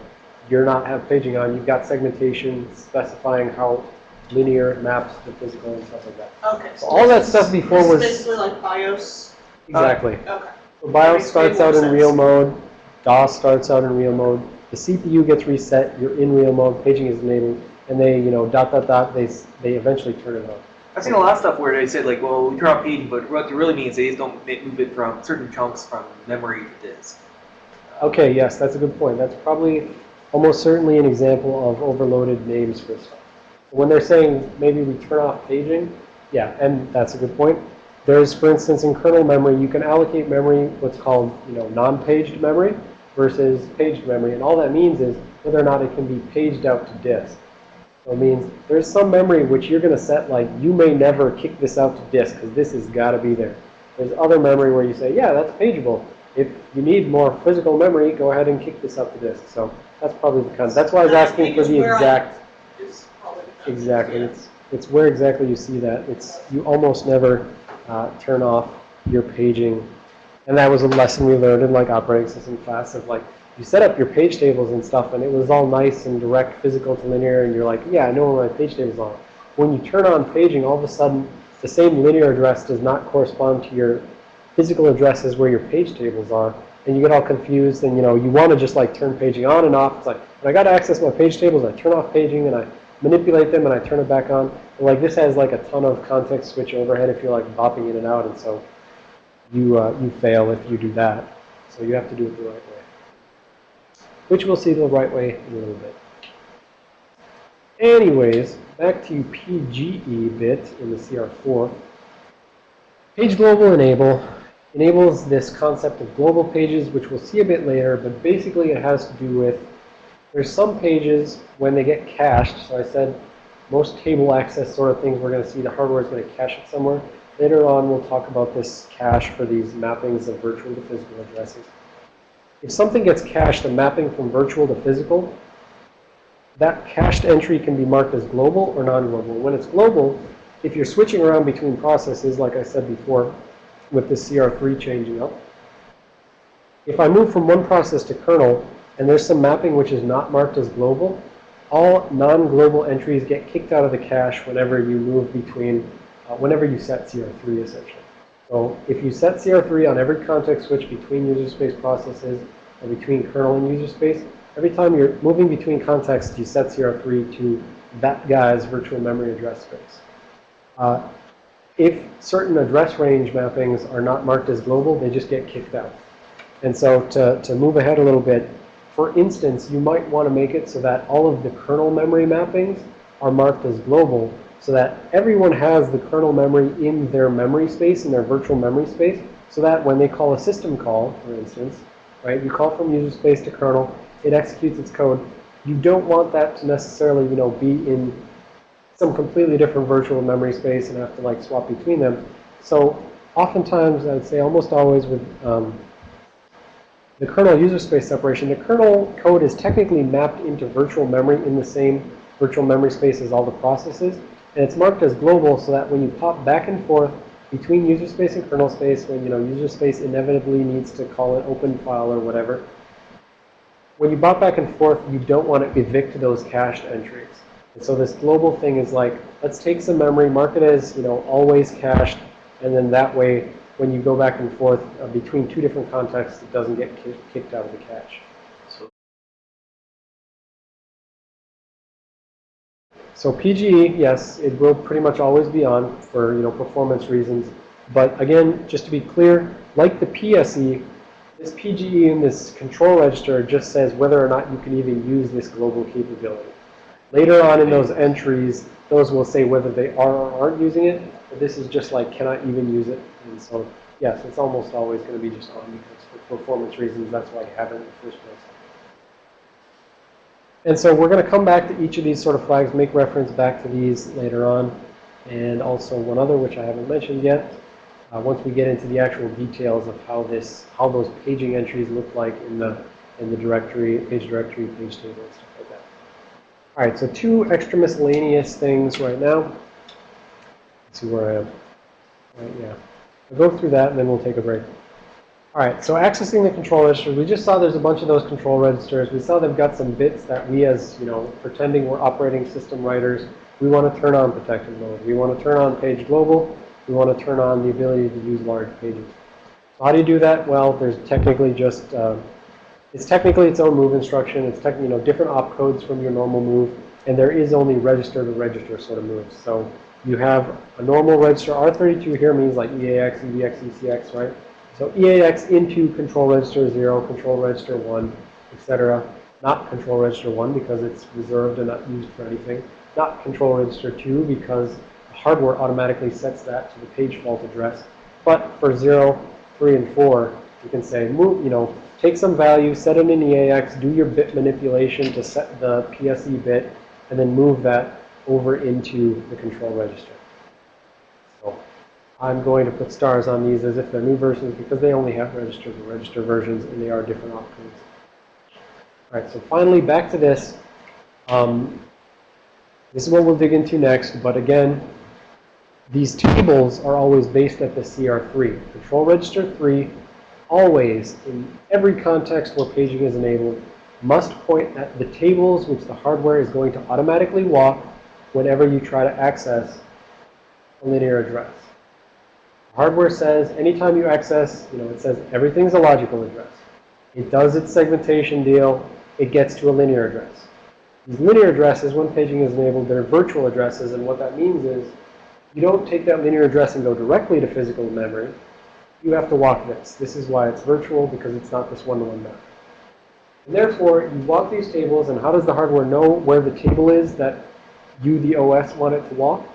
you're not have paging on. You've got segmentation specifying how linear maps to physical and stuff like that. Okay. So all that stuff before was basically like BIOS. exactly. Okay. So BIOS starts out in sense. real mode. DOS starts out in real mode. The CPU gets reset. You're in real mode. Paging is enabled, and they, you know, dot dot dot. They they eventually turn it on. I've seen a lot of stuff where they said like, well, we off paging, but what it really means just don't move it from certain chunks from memory to disk. Okay, yes, that's a good point. That's probably almost certainly an example of overloaded names for stuff. When they're saying maybe we turn off paging, yeah, and that's a good point. There's, for instance, in kernel memory, you can allocate memory, what's called, you know, non-paged memory versus paged memory. And all that means is whether or not it can be paged out to disk. So it means there's some memory which you're going to set like, you may never kick this out to disk because this has got to be there. There's other memory where you say, yeah, that's pageable. If you need more physical memory, go ahead and kick this out to disk. So that's probably the kind. That's why I was asking for the exact. Exactly. It's it's where exactly you see that. It's you almost never uh, turn off your paging, and that was a lesson we learned in like operating system class of like you set up your page tables and stuff, and it was all nice and direct, physical to linear, and you're like, yeah, I know where my page tables are. When you turn on paging, all of a sudden the same linear address does not correspond to your physical addresses where your page tables are, and you get all confused, and you know you want to just like turn paging on and off. It's like I got to access my page tables, I turn off paging and I manipulate them and I turn it back on. And, like this has like a ton of context switch overhead if you're like bopping in and out, and so you uh, you fail if you do that. So you have to do it the right way, which we'll see the right way in a little bit. Anyways, back to PGE bit in the CR4. Page global enable enables this concept of global pages, which we'll see a bit later, but basically it has to do with there's some pages when they get cached. So I said most table access sort of things we're going to see the hardware is going to cache it somewhere. Later on we'll talk about this cache for these mappings of virtual to physical addresses. If something gets cached, a mapping from virtual to physical, that cached entry can be marked as global or non-global. When it's global, if you're switching around between processes, like I said before, with the CR3 changing up, if I move from one process to kernel, and there's some mapping which is not marked as global, all non-global entries get kicked out of the cache whenever you move between, uh, whenever you set CR3 essentially. So if you set CR3 on every context switch between user space processes or between kernel and user space, every time you're moving between contexts, you set CR3 to that guy's virtual memory address space. Uh, if certain address range mappings are not marked as global, they just get kicked out. And so to, to move ahead a little bit, for instance, you might want to make it so that all of the kernel memory mappings are marked as global so that everyone has the kernel memory in their memory space, in their virtual memory space, so that when they call a system call, for instance, right, you call from user space to kernel, it executes its code. You don't want that to necessarily, you know, be in some completely different virtual memory space and have to like swap between them. So oftentimes, I'd say almost always with um, the kernel user space separation, the kernel code is technically mapped into virtual memory in the same virtual memory space as all the processes. And it's marked as global so that when you pop back and forth between user space and kernel space, when you know user space inevitably needs to call an open file or whatever, when you pop back and forth, you don't want to evict those cached entries. And so this global thing is like, let's take some memory, mark it as, you know, always cached, and then that way, when you go back and forth uh, between two different contexts, it doesn't get kicked out of the cache. So PGE, yes, it will pretty much always be on for, you know, performance reasons. But again, just to be clear, like the PSE, this PGE in this control register just says whether or not you can even use this global capability. Later on in those entries, those will say whether they are or aren't using it. But this is just like, cannot even use it. And so, yes, it's almost always going to be just on because for performance reasons, that's why I have it in the first place. And so we're going to come back to each of these sort of flags, make reference back to these later on. And also one other, which I haven't mentioned yet, uh, once we get into the actual details of how this, how those paging entries look like in the, in the directory, page directory, page table, and stuff like that. All right, so two extra miscellaneous things right now. Let's see where I am. Right, yeah. We'll go through that and then we'll take a break. All right, so accessing the control registers, we just saw there's a bunch of those control registers. We saw they've got some bits that we as, you know, pretending we're operating system writers, we want to turn on protected mode. We want to turn on page global. We want to turn on the ability to use large pages. So how do you do that? Well, there's technically just, uh, it's technically its own move instruction. It's tech, you know, different opcodes from your normal move. And there is only register to register sort of moves. So you have a normal register. R32 here means like EAX, EBX, ECX, right? So EAX into control register 0, control register 1, etc. Not control register 1 because it's reserved and not used for anything. Not control register 2 because the hardware automatically sets that to the page fault address. But for 0, 3, and 4, you can say, move, you know, take some value, set it in EAX, do your bit manipulation to set the PSE bit, and then move that over into the control register. I'm going to put stars on these as if they're new versions because they only have register to register versions and they are different opcodes. All right, so finally back to this. Um, this is what we'll dig into next, but again, these tables are always based at the CR3. Control register 3 always, in every context where paging is enabled, must point at the tables which the hardware is going to automatically walk whenever you try to access a linear address. Hardware says anytime you access, you know, it says everything's a logical address. It does its segmentation deal. It gets to a linear address. These linear addresses, when paging is enabled, they're virtual addresses. And what that means is you don't take that linear address and go directly to physical memory. You have to walk this. This is why it's virtual, because it's not this one-to-one map. And therefore, you walk these tables, and how does the hardware know where the table is that you, the OS, want it to walk?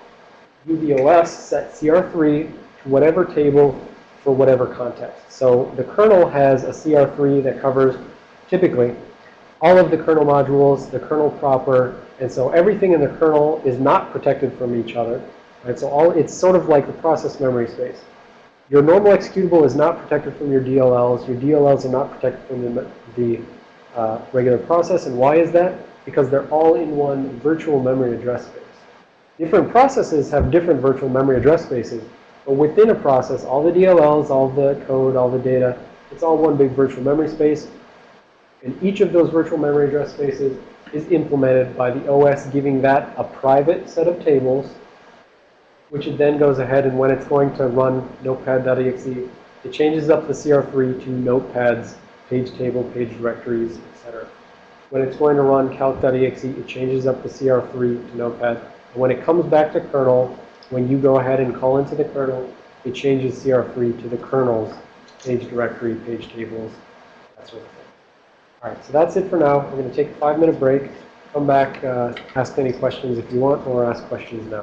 You, the OS, set CR3 to whatever table for whatever context. So the kernel has a CR3 that covers, typically, all of the kernel modules, the kernel proper, and so everything in the kernel is not protected from each other. Right? So all it's sort of like the process memory space. Your normal executable is not protected from your DLLs. Your DLLs are not protected from the, the uh, regular process. And why is that? Because they're all in one virtual memory address space. Different processes have different virtual memory address spaces. But within a process, all the DLLs, all the code, all the data, it's all one big virtual memory space. And each of those virtual memory address spaces is implemented by the OS giving that a private set of tables, which it then goes ahead and when it's going to run notepad.exe, it changes up the CR3 to notepads, page table, page directories, etc. When it's going to run calc.exe, it changes up the CR3 to notepad. And when it comes back to kernel, when you go ahead and call into the kernel, it changes CR3 to the kernel's page directory, page tables, that sort of thing. All right, so that's it for now. We're going to take a five-minute break. Come back, uh, ask any questions if you want, or ask questions now.